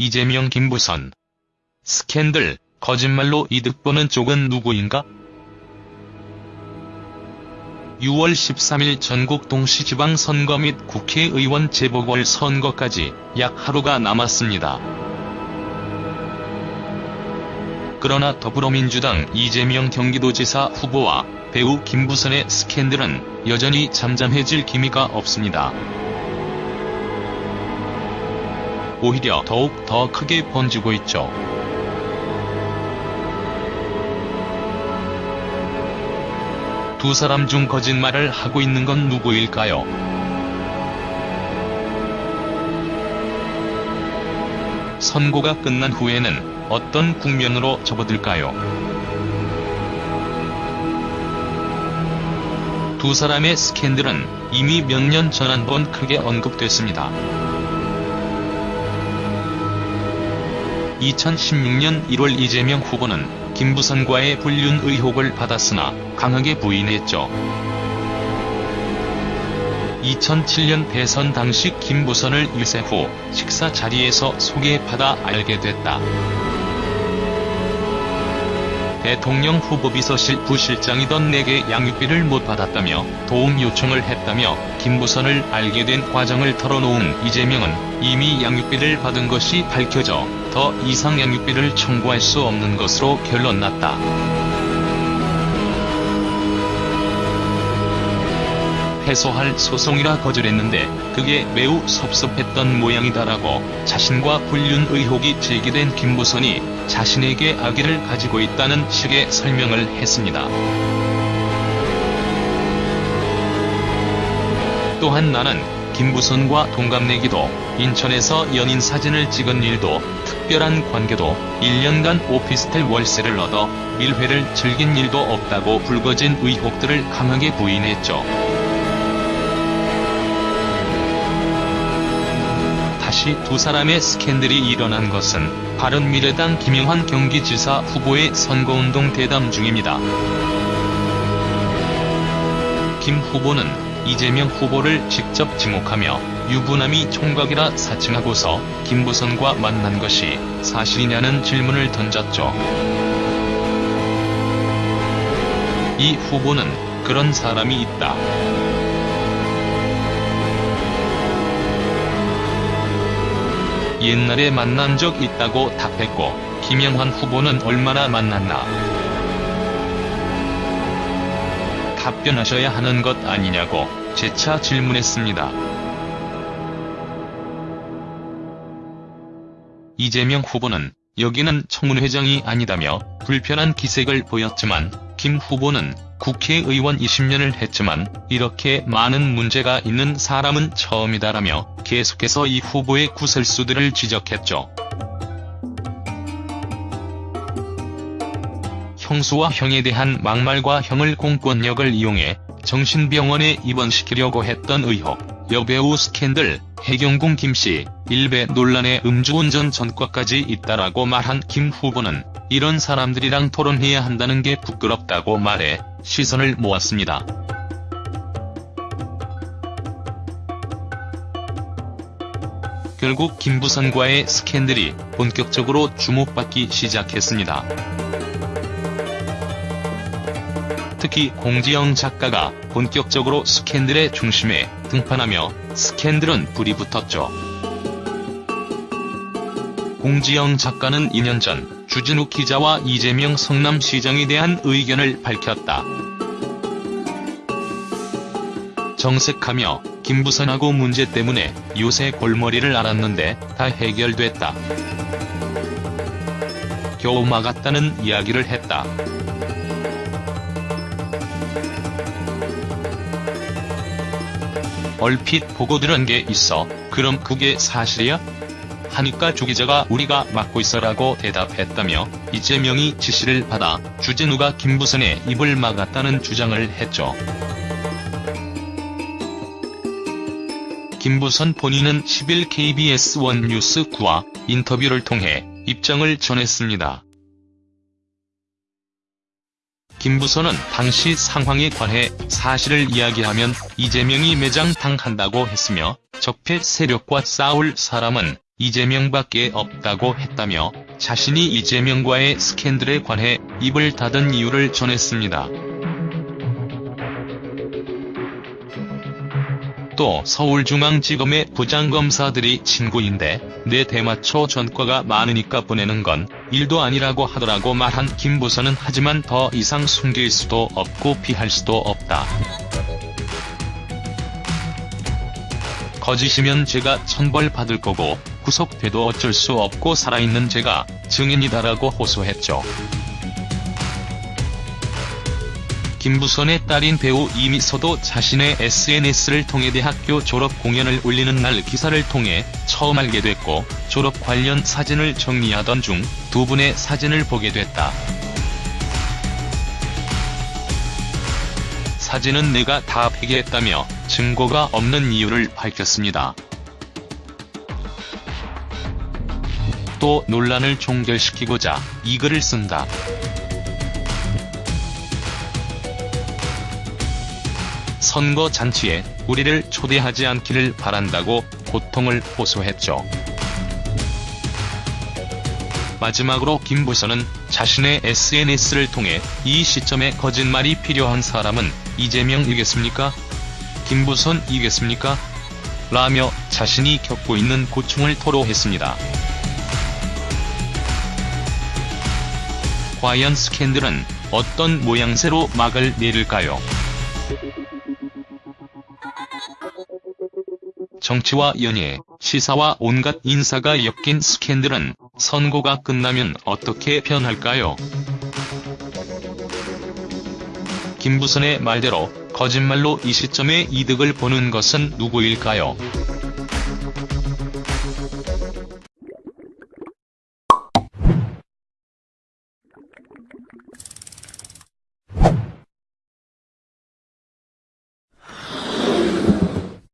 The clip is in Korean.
이재명 김부선. 스캔들, 거짓말로 이득 보는 쪽은 누구인가? 6월 13일 전국 동시지방선거 및 국회의원 재보궐선거까지 약 하루가 남았습니다. 그러나 더불어민주당 이재명 경기도지사 후보와 배우 김부선의 스캔들은 여전히 잠잠해질 기미가 없습니다. 오히려 더욱 더 크게 번지고 있죠. 두 사람 중 거짓말을 하고 있는 건 누구일까요? 선고가 끝난 후에는 어떤 국면으로 접어들까요? 두 사람의 스캔들은 이미 몇 년 전 한 번 크게 언급됐습니다. 2016년 1월 이재명 후보는 김부선과의 불륜 의혹을 받았으나 강하게 부인했죠. 2007년 대선 당시 김부선을 유세 후 식사 자리에서 소개받아 알게 됐다. 대통령 후보 비서실 부실장이던 내게 양육비를 못 받았다며 도움 요청을 했다며 김부선을 알게 된 과정을 털어놓은 이재명은 이미 양육비를 받은 것이 밝혀져 더 이상 양육비를 청구할 수 없는 것으로 결론났다. 패소할 소송이라 거절했는데 그게 매우 섭섭했던 모양이다라고 자신과 불륜 의혹이 제기된 김부선이 자신에게 아기를 가지고 있다는 식의 설명을 했습니다. 또한 나는 김부선과 동갑내기도 인천에서 연인 사진을 찍은 일도 특별한 관계도 1년간 오피스텔 월세를 얻어 밀회를 즐긴 일도 없다고 불거진 의혹들을 강하게 부인했죠. 다시 두 사람의 스캔들이 일어난 것은 바른미래당 김영환 경기지사 후보의 선거운동 대담 중입니다. 김 후보는 이재명 후보를 직접 지목하며 유부남이 총각이라 사칭하고서 김부선과 만난 것이 사실이냐는 질문을 던졌죠. 이 후보는 그런 사람이 있다. 옛날에 만난 적 있다고 답했고 김영환 후보는 얼마나 만났나 답변하셔야 하는 것 아니냐고 재차 질문했습니다. 이재명 후보는 여기는 청문회장이 아니다며 불편한 기색을 보였지만 김 후보는 국회의원 20년을 했지만 이렇게 많은 문제가 있는 사람은 처음이다라며 계속해서 이 후보의 구설수들을 지적했죠. 형수와 형에 대한 막말과 형을 공권력을 이용해 정신병원에 입원시키려고 했던 의혹, 여배우 스캔들, 해경궁 김씨, 일베 논란의 음주운전 전과까지 있다라고 말한 김 후보는 이런 사람들이랑 토론해야 한다는 게 부끄럽다고 말해 시선을 모았습니다. 결국 김부선과의 스캔들이 본격적으로 주목받기 시작했습니다. 특히 공지영 작가가 본격적으로 스캔들의 중심에 등판하며 스캔들은 불이 붙었죠. 공지영 작가는 2년 전 주진우 기자와 이재명 성남시장에 대한 의견을 밝혔다. 정색하며 김부선하고 문제 때문에 요새 골머리를 앓았는데 다 해결됐다. 겨우 막았다는 이야기를 했다. 얼핏 보고 들은 게 있어. 그럼 그게 사실이야? 하니까 주 기자가 우리가 맡고 있어라고 대답했다며 이재명이 지시를 받아 주진우가 김부선의 입을 막았다는 주장을 했죠. 김부선 본인은 10일 KBS 원뉴스 9와 인터뷰를 통해 입장을 전했습니다. 김부선은 당시 상황에 관해 사실을 이야기하면 이재명이 매장 당한다고 했으며 적폐 세력과 싸울 사람은 이재명밖에 없다고 했다며 자신이 이재명과의 스캔들에 관해 입을 닫은 이유를 전했습니다. 또 서울중앙지검의 부장검사들이 친구인데 내 대마초 전과가 많으니까 보내는 건 일도 아니라고 하더라고 말한 김 부서는 하지만 더 이상 숨길 수도 없고 피할 수도 없다. 거짓이면 제가 천벌 받을 거고 구속돼도 어쩔 수 없고 살아있는 제가 증인이다라고 호소했죠. 김부선의 딸인 배우 이미서도 자신의 SNS를 통해 대학교 졸업 공연을 올리는 날 기사를 통해 처음 알게 됐고 졸업 관련 사진을 정리하던 중 두 분의 사진을 보게 됐다. 사진은 내가 다 폐기했다며 증거가 없는 이유를 밝혔습니다. 또 논란을 종결시키고자 이 글을 쓴다. 선거 잔치에 우리를 초대하지 않기를 바란다고 고통을 호소했죠. 마지막으로 김 부서는 자신의 SNS를 통해 이 시점에 거짓말이 필요한 사람은 이재명이겠습니까? 김부선이겠습니까? 라며 자신이 겪고 있는 고충을 토로했습니다. 과연 스캔들은 어떤 모양새로 막을 내릴까요? 정치와 연예, 시사와 온갖 인사가 엮인 스캔들은 선거가 끝나면 어떻게 변할까요? 김부선의 말대로 거짓말로 이 시점에 이득을 보는 것은 누구일까요?